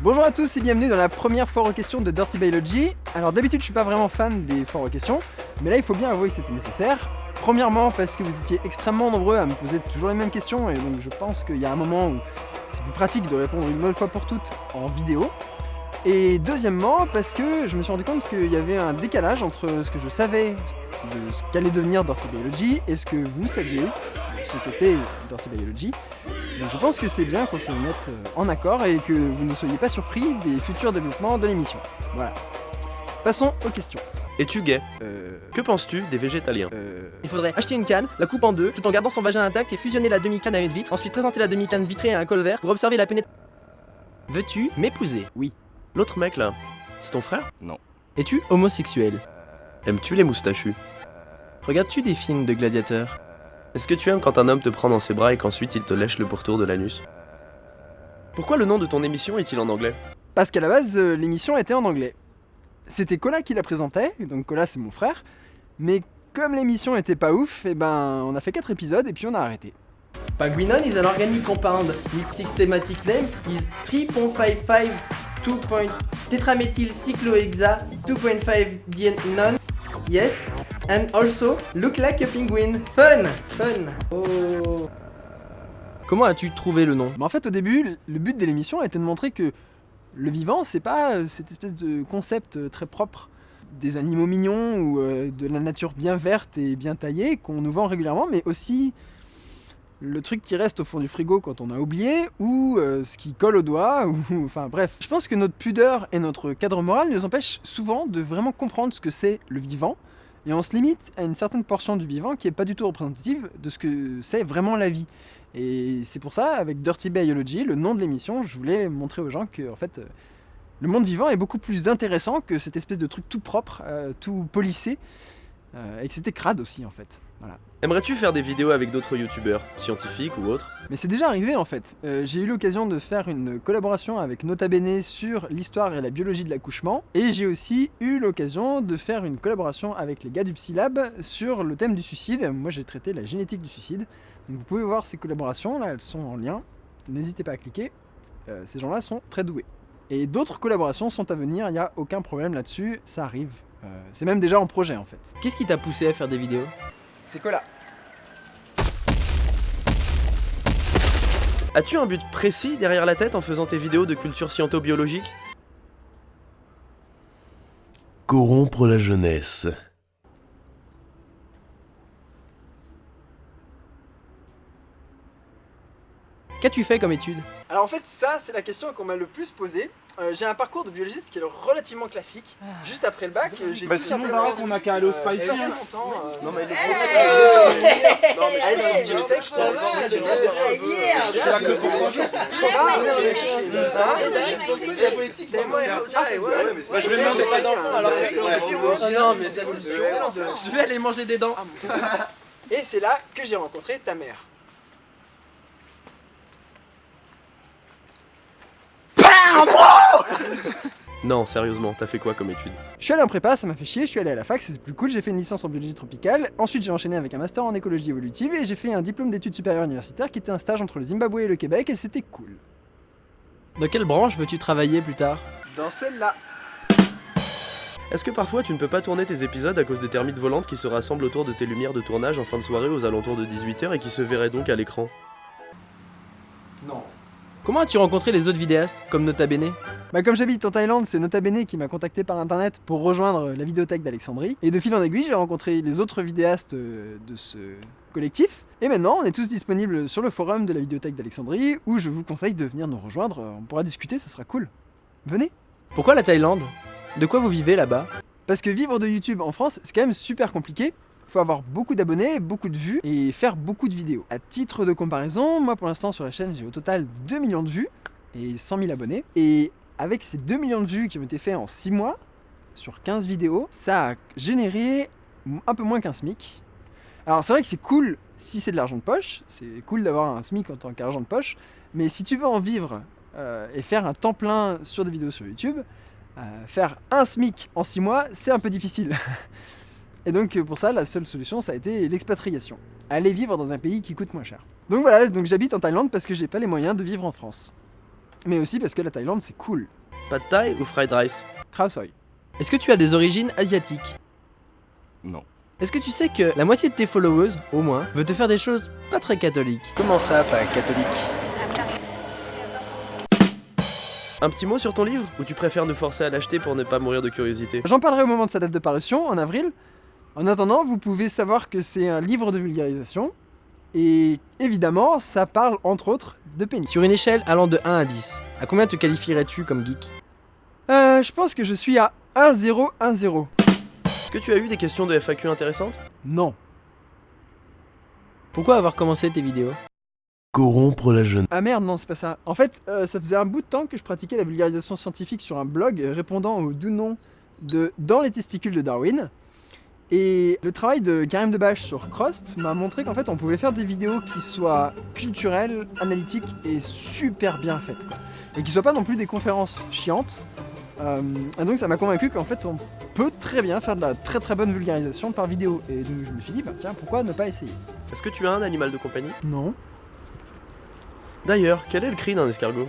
Bonjour à tous et bienvenue dans la première foire aux questions de Dirty Biology. Alors d'habitude je suis pas vraiment fan des foires aux questions, mais là il faut bien avouer que c'était nécessaire. Premièrement parce que vous étiez extrêmement nombreux à me poser toujours les mêmes questions et donc je pense qu'il y a un moment où c'est plus pratique de répondre une bonne fois pour toutes en vidéo. Et deuxièmement parce que je me suis rendu compte qu'il y avait un décalage entre ce que je savais de ce qu'allait devenir Dirty Biology et ce que vous saviez de ce qu'était Dirty Biology. Donc je pense que c'est bien qu'on se mette euh, en accord et que vous ne soyez pas surpris des futurs développements de l'émission. Voilà. Passons aux questions. Es-tu gay? Euh... Que penses-tu des végétaliens? Euh... Il faudrait acheter une canne, la coupe en deux, tout en gardant son vagin intact et fusionner la demi-canne à une vitre, ensuite présenter la demi-canne vitrée à un col vert pour observer la pénétration. Veux-tu m'épouser? L'autre mec là, c'est ton frère? Es-tu homosexuel? Aimes-tu les moustachus? Regardes-tu des films de gladiateurs? Est-ce que tu aimes quand un homme te prend dans ses bras et qu'ensuite il te lèche le pourtour de l'anus Pourquoi le nom de ton émission est-il en anglais Parce qu'à la base, euh, l'émission était en anglais. C'était Cola qui la présentait, donc Cola c'est mon frère, mais comme l'émission était pas ouf, et ben on a fait 4 épisodes et puis on a arrêté. Paguinon is an organic compound. Its systematic name is 3.55 2. tetramethyl cyclohexa 2.5 DNON. Yes, and also look like a penguin. Fun, fun. Oh. Comment as-tu trouvé le nom? Mais en fait au début, le but de l'émission était de montrer que le vivant c'est pas euh, cette espèce de concept euh, très propre des animaux mignons ou euh, de la nature bien verte et bien taillée qu'on nous vend régulièrement, mais aussi le truc qui reste au fond du frigo quand on a oublié, ou euh, ce qui colle au doigt, ou enfin bref. Je pense que notre pudeur et notre cadre moral nous empêchent souvent de vraiment comprendre ce que c'est le vivant, et on se limite à une certaine portion du vivant qui est pas du tout représentative de ce que c'est vraiment la vie. Et c'est pour ça, avec Dirty Biology, le nom de l'émission, je voulais montrer aux gens que en fait, euh, le monde vivant est beaucoup plus intéressant que cette espèce de truc tout propre, euh, tout polissé, et que c'était crade aussi en fait. Voilà. Aimerais-tu faire des vidéos avec d'autres youtubeurs, scientifiques ou autres? Mais c'est déjà arrivé en fait. Euh, j'ai eu l'occasion de faire une collaboration avec Nota Bene sur l'histoire et la biologie de l'accouchement. Et j'ai aussi eu l'occasion de faire une collaboration avec les gars du Psylab sur le thème du suicide. Moi j'ai traité la génétique du suicide. Donc vous pouvez voir ces collaborations, là elles sont en lien. N'hésitez pas à cliquer. Euh, ces gens-là sont très doués. Et d'autres collaborations sont à venir, il n'y a aucun problème là-dessus, ça arrive. Euh, c'est même déjà en projet en fait. Qu'est-ce qui t'a poussé à faire des vidéos? C'est Cola. As-tu un but précis derrière la tête en faisant tes vidéos de culture sciento-biologique? Corrompre la jeunesse. Qu'as-tu fait comme étude? Alors en fait ça c'est la question qu'on m'a le plus posée. Euh, j'ai un parcours de biologiste qui est relativement classique. Juste après le bac, euh, j'ai Bah tout sinon, simplement- on a qu'à aller au Euh, Spicy. hein. longtemps, euh, Non mais il est Euh, Non mais Allez, suis le texte, ça va, c'est c'est. C'est là que le trois jours. La politique, c'est moi. Ah, c'est je vais demander pas d'enfant, alors. Oh non, mais ça c'est. Je vais aller manger des dents. Et c'est là que j'ai rencontré ta mère. Non, sérieusement, t'as fait quoi comme étude? Je suis allé en prépa, ça m'a fait chier, je suis allé à la fac, c'était plus cool, j'ai fait une licence en biologie tropicale, ensuite j'ai enchaîné avec un master en écologie évolutive et j'ai fait un diplôme d'études supérieures universitaires qui était un stage entre le Zimbabwe et le Québec et c'était cool. Dans quelle branche veux-tu travailler plus tard? Dans celle-là. Est-ce que parfois tu ne peux pas tourner tes épisodes à cause des termites volantes qui se rassemblent autour de tes lumières de tournage en fin de soirée aux alentours de 18h et qui se verraient donc à l'écran? Non. Comment as-tu rencontré les autres vidéastes, comme Nota Bene? Bah comme j'habite en Thaïlande, c'est Nota Bene qui m'a contacté par internet pour rejoindre la vidéothèque d'Alexandrie. Et de fil en aiguille, j'ai rencontré les autres vidéastes euh, de ce collectif. Et maintenant, on est tous disponibles sur le forum de la vidéothèque d'Alexandrie, où je vous conseille de venir nous rejoindre. On pourra discuter, ça sera cool. Venez Pourquoi la Thaïlande? De quoi vous vivez là-bas? Parce que vivre de YouTube en France, c'est quand même super compliqué. Faut avoir beaucoup d'abonnés, beaucoup de vues et faire beaucoup de vidéos. À titre de comparaison, moi pour l'instant sur la chaîne, j'ai au total 2 millions de vues et 100 000 abonnés. Et avec ces 2 millions de vues qui ont été faits en 6 mois, sur 15 vidéos, ça a généré un peu moins qu'un SMIC. Alors c'est vrai que c'est cool si c'est de l'argent de poche, c'est cool d'avoir un SMIC en tant qu'argent de poche, mais si tu veux en vivre euh, et faire un temps plein sur des vidéos sur YouTube, euh, faire un SMIC en 6 mois, c'est un peu difficile. Et donc euh, pour ça, la seule solution, ça a été l'expatriation. Aller vivre dans un pays qui coûte moins cher. Donc voilà, donc j'habite en Thaïlande parce que j'ai pas les moyens de vivre en France. mais aussi parce que la Thaïlande c'est cool. Pas de taille ou fried rice? Khao Soi. Est-ce que tu as des origines asiatiques? Non. Est-ce que tu sais que la moitié de tes followers, au moins, veut te faire des choses pas très catholiques? Comment ça, pas catholique? Un petit mot sur ton livre? Ou tu préfères nous forcer à l'acheter pour ne pas mourir de curiosité? J'en parlerai au moment de sa date de parution, en avril. En attendant, vous pouvez savoir que c'est un livre de vulgarisation. Et évidemment, ça parle entre autres de pénis. Sur une échelle allant de 1 à 10, à combien te qualifierais-tu comme geek? Euh, je pense que je suis à 1-0-1-0. Est-ce que tu as eu des questions de FAQ intéressantes? Non. Pourquoi avoir commencé tes vidéos? Corrompre la jeunesse. Ah merde, non, c'est pas ça. En fait, euh, ça faisait un bout de temps que je pratiquais la vulgarisation scientifique sur un blog répondant au doux nom de Dans les testicules de Darwin. Et le travail de Karim Debache sur Crost m'a montré qu'en fait on pouvait faire des vidéos qui soient culturelles, analytiques et super bien faites. Quoi. Et qui soient pas non plus des conférences chiantes. Euh, et donc ça m'a convaincu qu'en fait on peut très bien faire de la très très bonne vulgarisation par vidéo. Et donc je me suis dit, bah tiens, pourquoi ne pas essayer? Est-ce que tu as un animal de compagnie? Non. D'ailleurs, quel est le cri d'un escargot?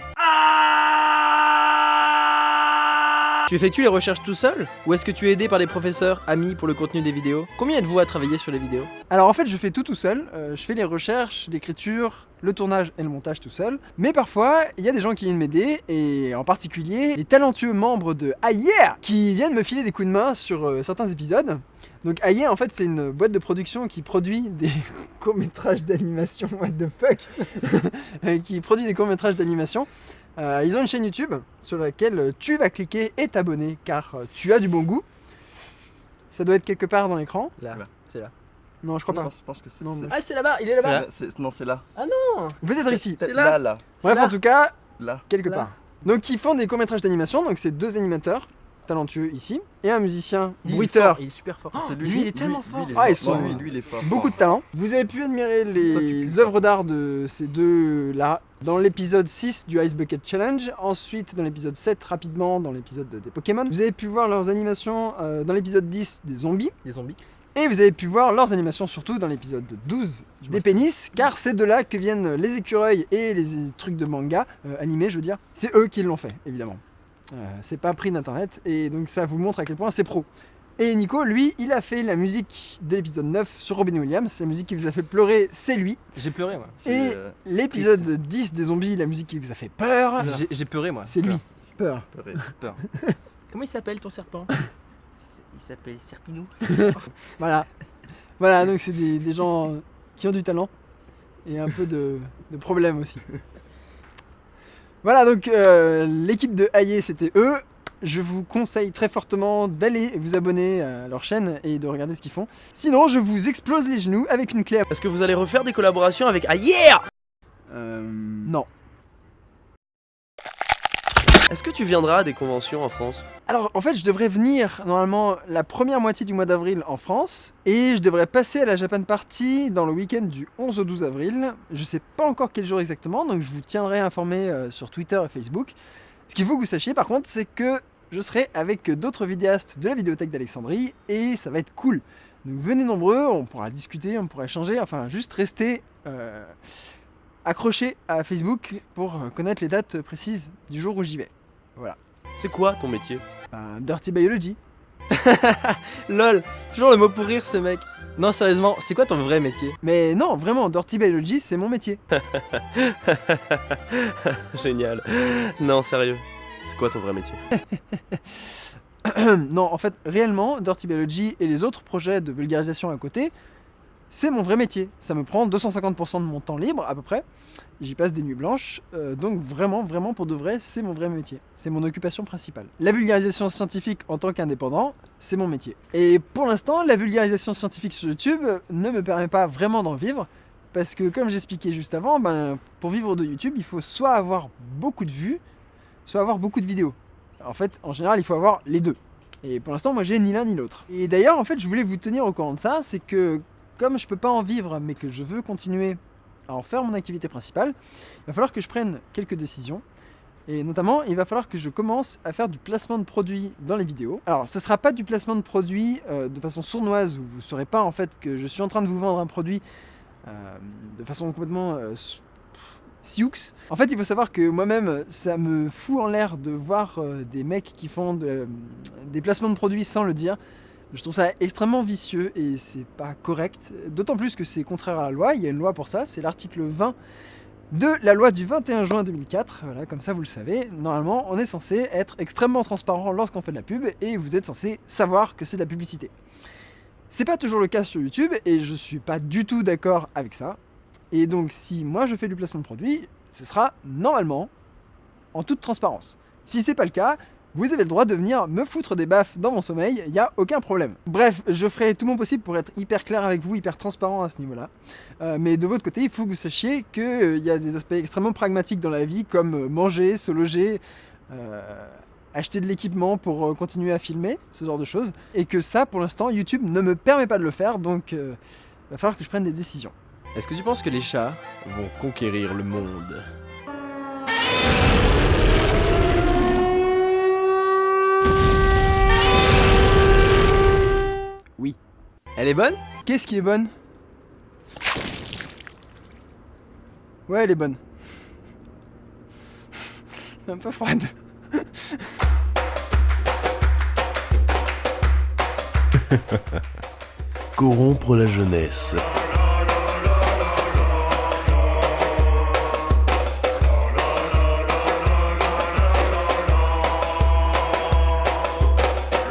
Tu effectues les recherches tout seul Ou est-ce que tu es aidé par des professeurs, amis pour le contenu des vidéos? Combien êtes-vous à travailler sur les vidéos? Alors en fait je fais tout tout seul, Euh, je fais les recherches, l'écriture, le tournage et le montage tout seul, mais parfois il y a des gens qui viennent m'aider, et en particulier les talentueux membres de Ayer qui viennent me filer des coups de main sur euh, certains épisodes. Donc Ayer en fait c'est une boîte de production qui produit des courts-métrages d'animation, what the fuck? Qui produit des courts-métrages d'animation. Euh, ils ont une chaîne YouTube sur laquelle tu vas cliquer et t'abonner car euh, tu as du bon goût. Ça doit être quelque part dans l'écran. Là, Là. c'est là. Non, je crois pas. pense, je pense que c'est. Non, Ah, c'est là-bas, il est c'est là-bas là, Non, c'est là. Peut-être ici. C'est là. là, là, Bref, là. en tout cas, là. quelque Là. part. Donc, ils font des courts-métrages d'animation. Donc, c'est deux animateurs talentueux ici et un musicien Il bruiteur. Il est super fort. C'est lui, il est tellement fort. il est Ah, ils sont- Non, lui, lui, il est fort. Beaucoup de talent. Vous avez pu admirer les œuvres d'art de ces deux-là dans l'épisode 6 du Ice Bucket Challenge, ensuite dans l'épisode 7 rapidement dans l'épisode des Pokémon. Vous avez pu voir leurs animations euh, dans l'épisode 10 des zombies, Des zombies. et vous avez pu voir leurs animations surtout dans l'épisode 12 Je des pénis, car c'est de là que viennent les écureuils et les trucs de manga, euh, animés je veux dire. C'est eux qui l'ont fait, évidemment. Euh, c'est pas pris d'internet, et donc ça vous montre à quel point c'est pro. Et Nico, lui, il a fait la musique de l'épisode 9 sur Robin Williams. La musique qui vous a fait pleurer, c'est lui. J'ai pleuré, moi. Et euh, l'épisode 10 des zombies, la musique qui vous a fait peur, J'ai- pleuré, moi. c'est lui. Peur. peur. Comment il s'appelle ton serpent? Il s'appelle Serpinou. Voilà. Voilà, donc c'est des, des gens qui ont du talent et un peu de, de problèmes aussi. Voilà, donc euh, l'équipe de Aïe, c'était eux. Je vous conseille très fortement d'aller vous abonner à leur chaîne et de regarder ce qu'ils font. Sinon, je vous explose les genoux avec une clé à... Est-ce que vous allez refaire des collaborations avec yeah Euh, Non. Est-ce que tu viendras à des conventions en France? Alors, en fait, je devrais venir normalement la première moitié du mois d'avril en France et je devrais passer à la Japan Party dans le week-end du 11 au 12 avril. Je sais pas encore quel jour exactement, donc je vous tiendrai informé euh, sur Twitter et Facebook. Ce qu'il faut que vous sachiez par contre, c'est que je serai avec d'autres vidéastes de la vidéothèque d'Alexandrie et ça va être cool. Donc venez nombreux, on pourra discuter, on pourra échanger, enfin juste rester euh, accrochés à Facebook pour euh, connaître les dates précises du jour où j'y vais. C'est quoi ton métier Ben, Dirty Biology. Lol, toujours le mot pour rire, ce mec. Non, sérieusement, c'est quoi ton vrai métier? Mais non, vraiment, Dirty Biology, c'est mon métier. Génial. Non, sérieux. C'est quoi ton vrai métier? Non, en fait, réellement, Dirty Biology et les autres projets de vulgarisation à côté, c'est mon vrai métier. Ça me prend 250% de mon temps libre, à peu près. J'y passe des nuits blanches. euh, donc vraiment, vraiment, pour de vrai, c'est mon vrai métier. C'est mon occupation principale. La vulgarisation scientifique en tant qu'indépendant, c'est mon métier. Et pour l'instant, la vulgarisation scientifique sur YouTube ne me permet pas vraiment d'en vivre. Parce que comme j'expliquais juste avant, ben, pour vivre de YouTube, il faut soit avoir beaucoup de vues, soit avoir beaucoup de vidéos. En fait, en général, il faut avoir les deux. Et pour l'instant, moi, j'ai ni l'un ni l'autre. Et d'ailleurs, en fait, je voulais vous tenir au courant de ça, c'est que comme je peux pas en vivre, mais que je veux continuer à en faire mon activité principale, il va falloir que je prenne quelques décisions. Et notamment, il va falloir que je commence à faire du placement de produits dans les vidéos. Alors, ce sera pas du placement de produits euh, de façon sournoise, où vous ne saurez pas en fait que je suis en train de vous vendre un produit euh, de façon complètement euh, Sioux. En fait, il faut savoir que moi-même, ça me fout en l'air de voir des mecs qui font de- des placements de produits sans le dire. Je trouve ça extrêmement vicieux et c'est pas correct. D'autant plus que c'est contraire à la loi. Il y a une loi pour ça. C'est l'article 20 de la loi du 21 juin 2004. Voilà, comme ça vous le savez. Normalement, on est censé être extrêmement transparent lorsqu'on fait de la pub et vous êtes censé savoir que c'est de la publicité. C'est pas toujours le cas sur YouTube et je suis pas du tout d'accord avec ça. Et donc, si moi je fais du placement de produit, ce sera normalement en toute transparence. Si c'est pas le cas, vous avez le droit de venir me foutre des baffes dans mon sommeil, il n'y a aucun problème. Bref, je ferai tout mon possible pour être hyper clair avec vous, hyper transparent à ce niveau-là. Euh, mais de votre côté, il faut que vous sachiez qu'il y a des aspects extrêmement pragmatiques dans la vie, comme euh, manger, se loger, euh, acheter de l'équipement pour euh, continuer à filmer, ce genre de choses. Et que ça, pour l'instant, YouTube ne me permet pas de le faire, donc il va falloir que je prenne des décisions. Est-ce que tu penses que les chats vont conquérir le monde? Oui. Elle est bonne? Qu'est-ce qui est bonne? Ouais, elle est bonne. Un peu froide. Corrompre la jeunesse.